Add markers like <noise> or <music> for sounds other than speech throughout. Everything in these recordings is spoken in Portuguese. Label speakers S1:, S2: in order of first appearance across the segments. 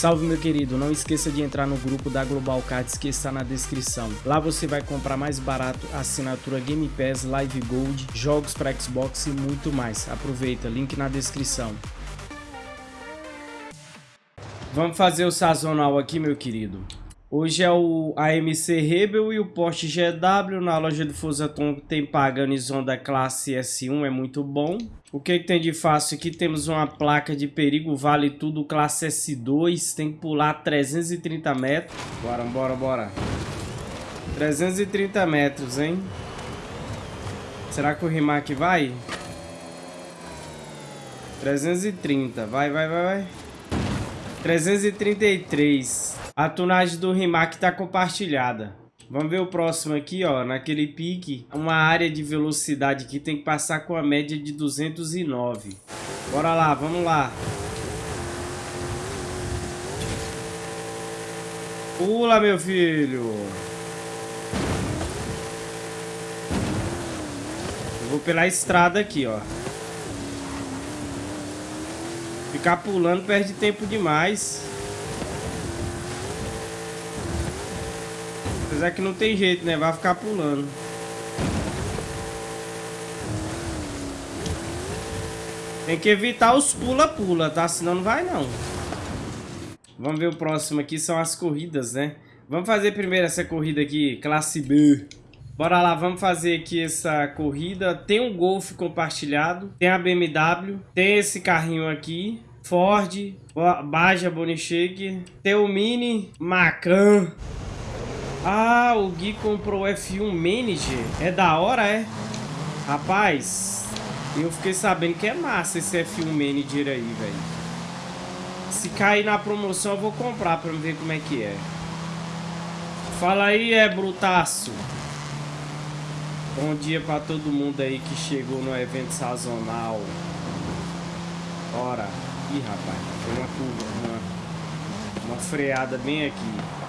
S1: Salve meu querido, não esqueça de entrar no grupo da Global Cards que está na descrição. Lá você vai comprar mais barato assinatura Game Pass, Live Gold, jogos para Xbox e muito mais. Aproveita, link na descrição. Vamos fazer o sazonal aqui, meu querido. Hoje é o AMC Rebel e o Porsche GW na loja do Fusaton tem Paganizon da classe S1, é muito bom. O que, que, tem de fácil aqui? Temos uma placa de perigo, vale tudo, classe S2, tem que pular 330 metros. Bora, bora, bora. 330 metros, hein? Será que o Rimac vai? 330, vai, vai, vai, vai. 333. A tunagem do Rimac tá compartilhada. Vamos ver o próximo aqui, ó. Naquele pique, uma área de velocidade que tem que passar com a média de 209. Bora lá, vamos lá. Pula, meu filho. Eu vou pela estrada aqui, ó. Ficar pulando perde tempo demais. Apesar que não tem jeito, né? Vai ficar pulando. Tem que evitar os pula-pula, tá? Senão não vai, não. Vamos ver o próximo aqui. São as corridas, né? Vamos fazer primeiro essa corrida aqui, classe B. Bora lá, vamos fazer aqui essa corrida. Tem um Golf compartilhado, tem a BMW, tem esse carrinho aqui, Ford, Baja Bonicheque, tem o Mini Macan. Ah, o Gui comprou o F1 Manager. É da hora, é? Rapaz, eu fiquei sabendo que é massa esse F1 Manager aí, velho. Se cair na promoção, eu vou comprar pra ver como é que é. Fala aí, é brutaço. Bom dia pra todo mundo aí que chegou no evento sazonal. Bora. Ih, rapaz, tem uma curva, uma, uma freada bem aqui.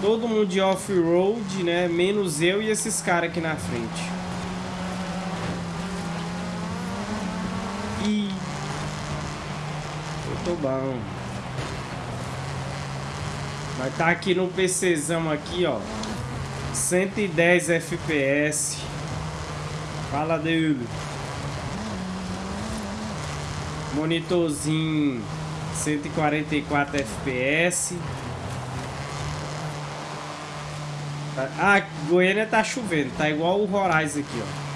S1: Todo mundo de off-road, né? Menos eu e esses caras aqui na frente. Ih. Eu tô bom. Vai tá aqui no PCzão aqui, ó. 110 FPS. Fala dele. Monitorzinho 144 FPS. Ah, Goiânia tá chovendo, tá igual o Horizon aqui, ó.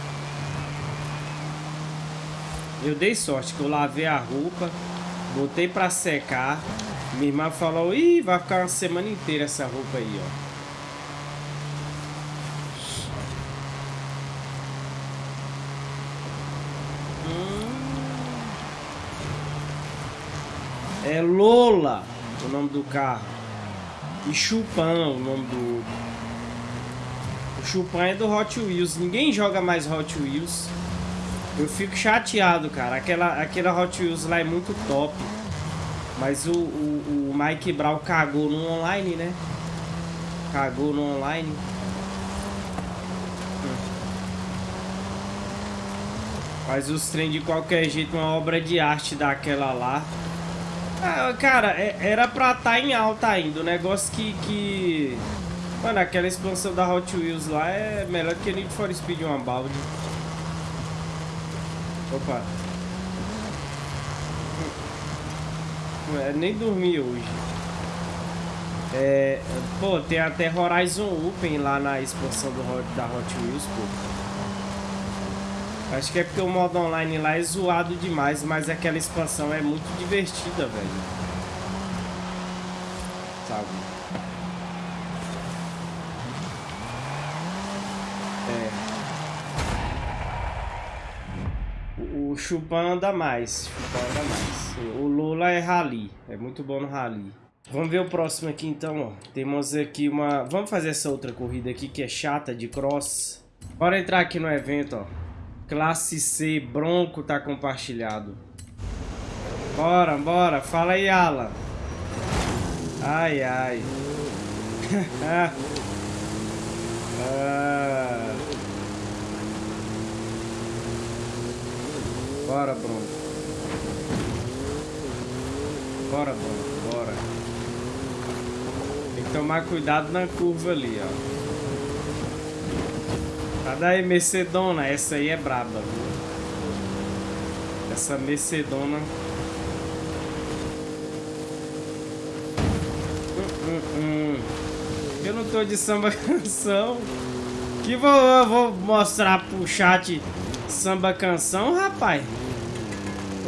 S1: Eu dei sorte que eu lavei a roupa, botei pra secar. Minha irmã falou, ih, vai ficar uma semana inteira essa roupa aí, ó. É Lola o nome do carro. E Chupan o nome do Chupan é do Hot Wheels. Ninguém joga mais Hot Wheels. Eu fico chateado, cara. Aquela, aquela Hot Wheels lá é muito top. Mas o, o, o Mike Brown cagou no online, né? Cagou no online. Faz os trem de qualquer jeito, uma obra de arte daquela lá. Ah, cara, é, era pra estar tá em alta ainda. O negócio que, que... Mano, aquela expansão da Hot Wheels lá é melhor que Need for Speed uma balde. Opa. É, nem dormi hoje. É, pô, tem até Horizon Open lá na expansão do, da Hot Wheels, pô. Acho que é porque o modo online lá é zoado demais, mas aquela expansão é muito divertida, velho. Sabe? O, o Chupan anda mais. Chupan anda mais. O Lula é rally. É muito bom no rally. Vamos ver o próximo aqui então. Temos aqui uma... Vamos fazer essa outra corrida aqui que é chata de cross. Bora entrar aqui no evento, ó. Classe C, Bronco tá compartilhado. Bora, bora. Fala aí, Alan. Ai, ai. <laughs> ah. Bora, Bronco. Bora, bora, bora. Tem que tomar cuidado na curva ali, ó. Tá daí, Mercedona. Essa aí é braba, viu? Essa Mercedona... Hum, hum, hum. Eu não tô de samba <laughs> canção. Que vou, vou mostrar pro chat samba canção, rapaz.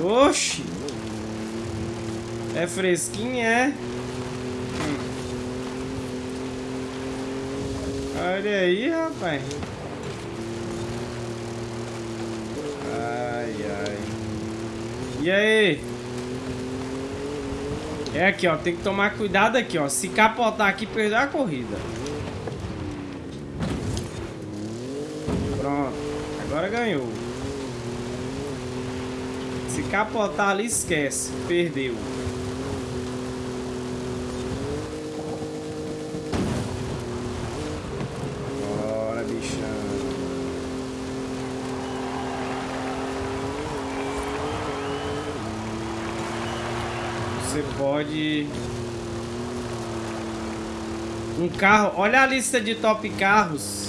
S1: Oxi. É fresquinho, é? Olha aí, rapaz. Ai, ai. E aí? É aqui, ó. Tem que tomar cuidado aqui, ó. Se capotar aqui, perder a corrida. Pronto. Agora ganhou. Capotar ali, esquece. Perdeu. Bora, bichão. Você pode... Um carro... Olha a lista de top carros.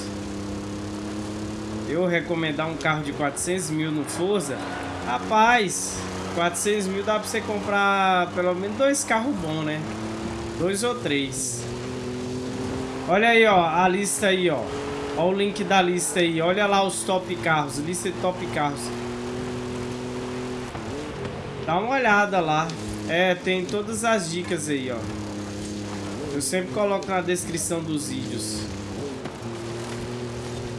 S1: Eu recomendar um carro de 400 mil no Forza. Rapaz, 400 mil dá pra você comprar pelo menos dois carros bons, né? Dois ou três. Olha aí, ó, a lista aí, ó. O link da lista aí. Olha lá os top carros, lista de top carros. Dá uma olhada lá. É, tem todas as dicas aí, ó. Eu sempre coloco na descrição dos vídeos.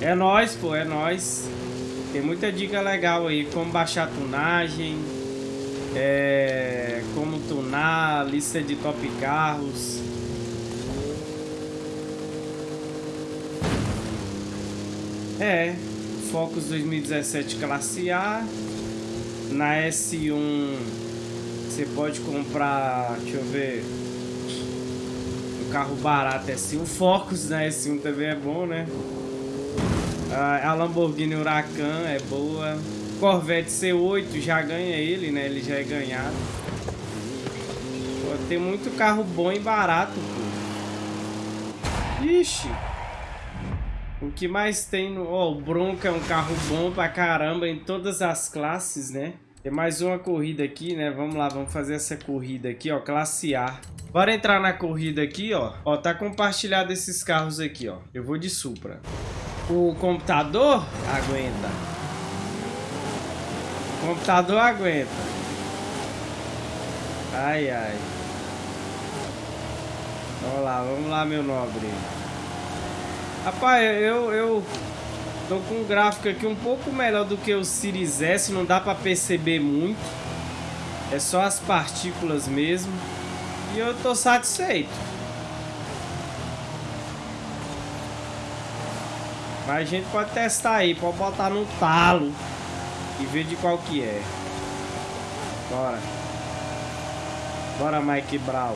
S1: É nóis, pô, é nóis. Tem muita dica legal aí, como baixar tunagem, é, como tunar, lista de top carros. É, Focus 2017 classe A. Na S1 você pode comprar, deixa eu ver, um carro barato S1. O Focus na S1 também é bom, né? A Lamborghini Huracan é boa. Corvette C8 já ganha ele, né? Ele já é ganhado. Pô, tem muito carro bom e barato, pô. Ixi. O que mais tem no... Ó, oh, o Bronco é um carro bom pra caramba em todas as classes, né? Tem mais uma corrida aqui, né? Vamos lá, vamos fazer essa corrida aqui, ó. Classe A. Bora entrar na corrida aqui, ó. Ó, tá compartilhado esses carros aqui, ó. Eu vou de Supra. O computador aguenta. O computador aguenta. Ai, ai. Vamos lá, vamos lá, meu nobre. Rapaz, eu, eu tô com um gráfico aqui um pouco melhor do que o Series S. Não dá pra perceber muito. É só as partículas mesmo. E eu tô satisfeito. Mas a gente pode testar aí, pode botar no talo e ver de qual que é. Bora. Bora, Mike Brown.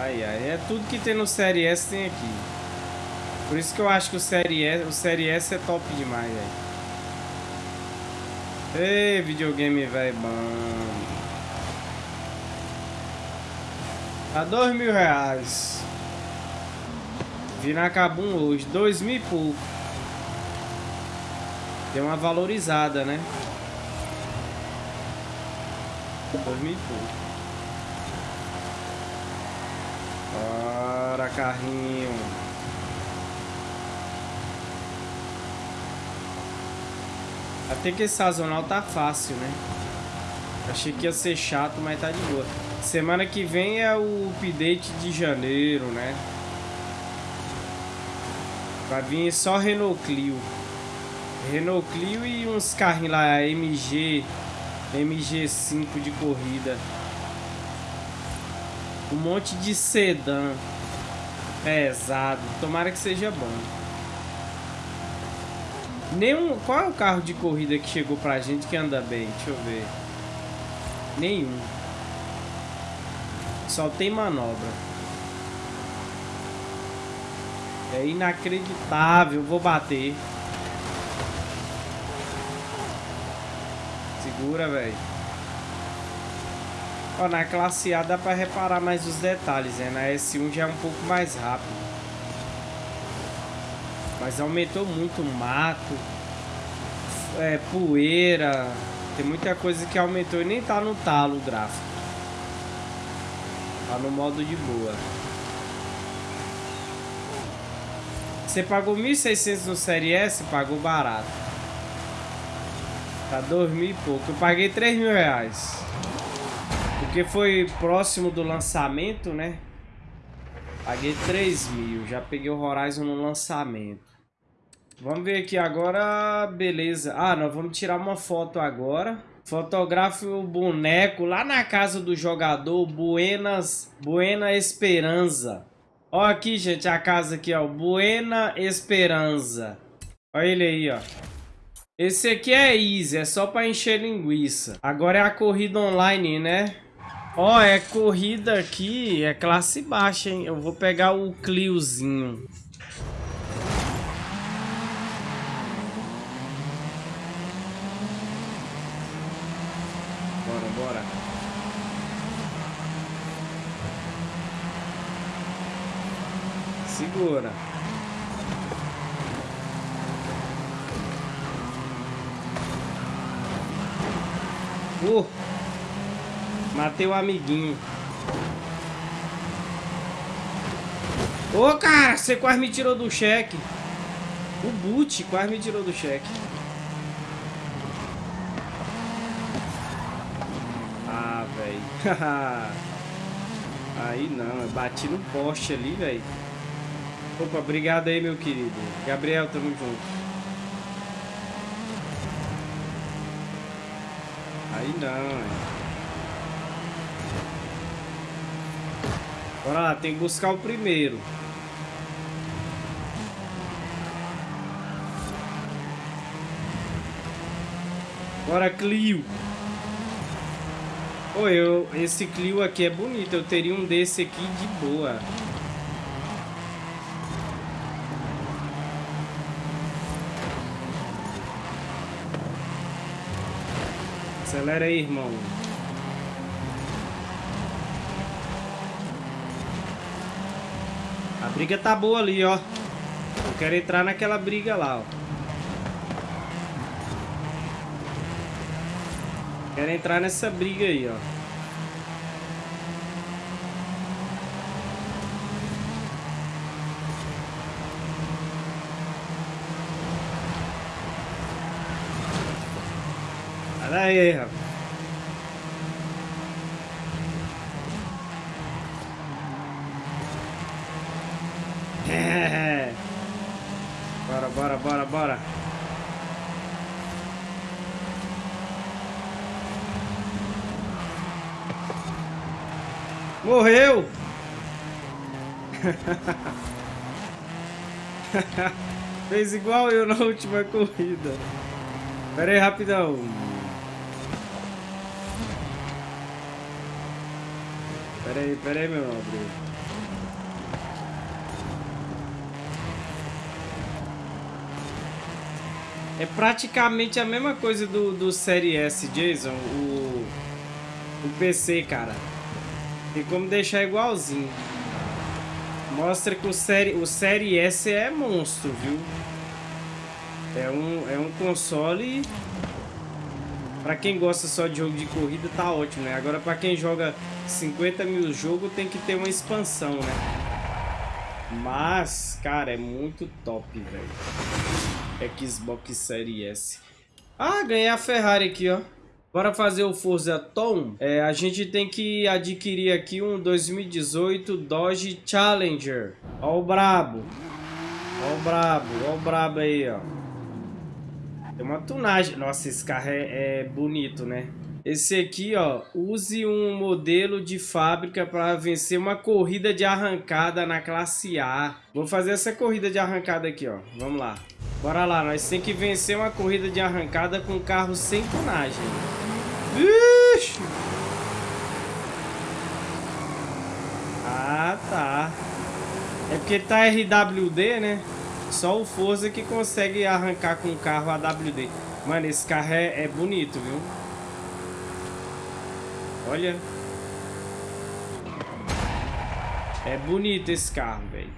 S1: Ai, ai, é tudo que tem no Série S tem aqui. Por isso que eu acho que o Série S, o Série S é top demais, velho. Ei, videogame, velho, bom. A dois mil reais. Vi na Cabum hoje, dois mil e pouco. Deu uma valorizada, né? Dois mil e pouco. Bora, carrinho. Até que sazonal tá fácil, né? Achei que ia ser chato, mas tá de boa. Semana que vem é o update de janeiro, né? Vai vir só Renault Clio. Renault Clio e uns carrinhos lá, MG, MG5 de corrida. Um monte de sedã pesado. Tomara que seja bom. Nenhum. Qual é o carro de corrida que chegou pra gente que anda bem? Deixa eu ver. Nenhum. Só tem manobra. É inacreditável, vou bater. Se Segura, velho. Ó, na classe A dá pra reparar mais os detalhes, né? Na S1 já é um pouco mais rápido. Mas aumentou muito o mato, é, poeira. Tem muita coisa que aumentou e nem tá no talo o gráfico. Tá no modo de boa. Você pagou 1.600 no Série S, pagou barato. Tá 2 mil e pouco. Eu paguei 3 mil reais. Porque foi próximo do lançamento, né? Paguei 3 mil. Já peguei o Horizon no lançamento. Vamos ver aqui agora. Beleza. Ah, nós vamos tirar uma foto agora. Fotografe o boneco lá na casa do jogador. Buenas, Buena Esperança. Ó aqui, gente, a casa aqui, ó. Buena Esperança. Olha ele aí, ó. Esse aqui é easy, é só pra encher linguiça. Agora é a corrida online, né? Ó, é corrida aqui, é classe baixa, hein? Eu vou pegar o Cliozinho. Bora, bora. Segura. Uh! Matei o amiguinho. Ô, oh, cara, você quase me tirou do cheque. O boot quase me tirou do cheque. Ah, velho. <laughs> aí não, eu bati no poste ali, velho. Opa, obrigado aí, meu querido. Gabriel, tamo junto. Aí não, velho. Bora lá, tem que buscar o primeiro. Bora, Clio. Oi, eu, esse Clio aqui é bonito. Eu teria um desse aqui de boa. Acelera aí, irmão. briga tá boa ali, ó. Eu quero entrar naquela briga lá, ó. Quero entrar nessa briga aí, ó. Olha aí, rapaz. Bora, bora, bora. Morreu! <laughs> Fez igual eu na última corrida. Pera aí, rapidão. Pera aí, pera aí, meu nobre. É praticamente a mesma coisa do, do Série S, Jason, o, o PC, cara. Tem como deixar igualzinho. Mostra que o série, o série S é monstro, viu? É um, é um console... Pra quem gosta só de jogo de corrida, tá ótimo, né? Agora pra quem joga 50 mil jogos, tem que ter uma expansão, né? Mas, cara, é muito top, velho. Xbox Series S. Ah, ganhei a Ferrari aqui, ó. Para fazer o Forza Tom, é, a gente tem que adquirir aqui um 2018 Dodge Challenger. Ó o brabo. Ó o brabo, ó o brabo aí, ó. Tem uma tunagem. Nossa, esse carro é, é bonito, né? Esse aqui, ó, use um modelo de fábrica para vencer uma corrida de arrancada na classe A. Vou fazer essa corrida de arrancada aqui, ó. Vamos lá. Bora lá, nós tem que vencer uma corrida de arrancada com carro sem tonagem. Ixi! Ah, tá. É porque tá RWD, né? Só o Forza que consegue arrancar com o carro AWD. Mano, esse carro é, é bonito, viu? Olha. É bonito esse carro, velho.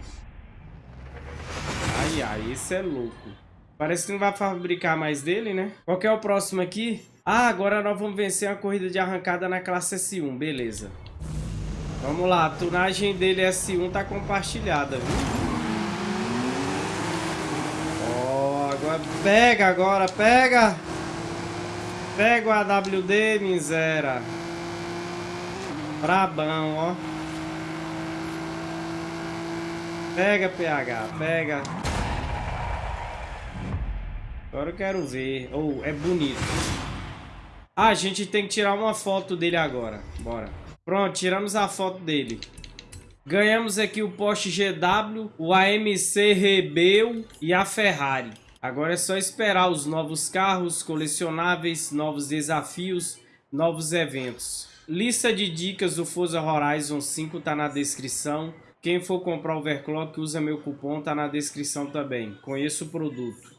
S1: Ai, ai, esse é louco. Parece que não vai fabricar mais dele, né? Qual que é o próximo aqui? Ah, agora nós vamos vencer uma corrida de arrancada na classe S1, beleza. Vamos lá, a tunagem dele S1 tá compartilhada, viu? Ó, oh, agora pega agora, pega! Pega o AWD, miséria. Brabão, ó. Pega, PH, pega. Agora eu quero ver. Oh, é bonito. Ah, a gente tem que tirar uma foto dele agora. Bora. Pronto, tiramos a foto dele. Ganhamos aqui o Porsche GW, o AMC Rebel e a Ferrari. Agora é só esperar os novos carros, colecionáveis, novos desafios, novos eventos. Lista de dicas do Forza Horizon 5 tá na descrição. Quem for comprar overclock usa meu cupom, tá na descrição também. Conheça o produto.